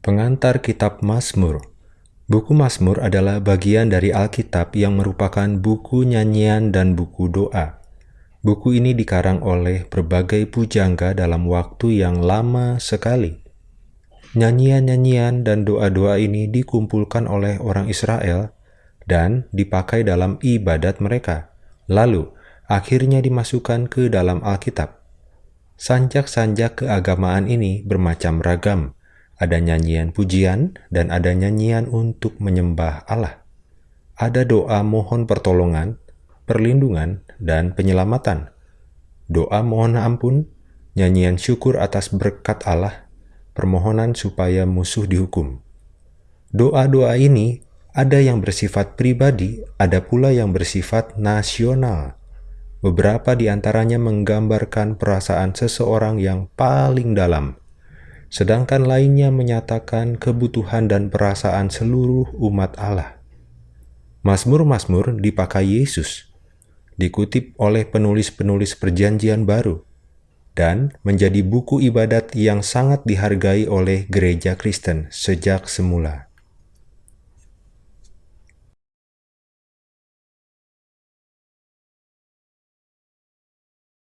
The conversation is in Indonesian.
Pengantar Kitab Mazmur Buku Mazmur adalah bagian dari Alkitab yang merupakan buku nyanyian dan buku doa. Buku ini dikarang oleh berbagai pujangga dalam waktu yang lama sekali. Nyanyian-nyanyian dan doa-doa ini dikumpulkan oleh orang Israel dan dipakai dalam ibadat mereka. Lalu, akhirnya dimasukkan ke dalam Alkitab. Sanjak-sanjak keagamaan ini bermacam ragam, ada nyanyian pujian, dan ada nyanyian untuk menyembah Allah. Ada doa mohon pertolongan, perlindungan, dan penyelamatan. Doa mohon ampun, nyanyian syukur atas berkat Allah, permohonan supaya musuh dihukum. Doa-doa ini ada yang bersifat pribadi, ada pula yang bersifat nasional. Beberapa di antaranya menggambarkan perasaan seseorang yang paling dalam, sedangkan lainnya menyatakan kebutuhan dan perasaan seluruh umat Allah. Mazmur-mazmur dipakai Yesus, dikutip oleh penulis-penulis Perjanjian Baru, dan menjadi buku ibadat yang sangat dihargai oleh gereja Kristen sejak semula.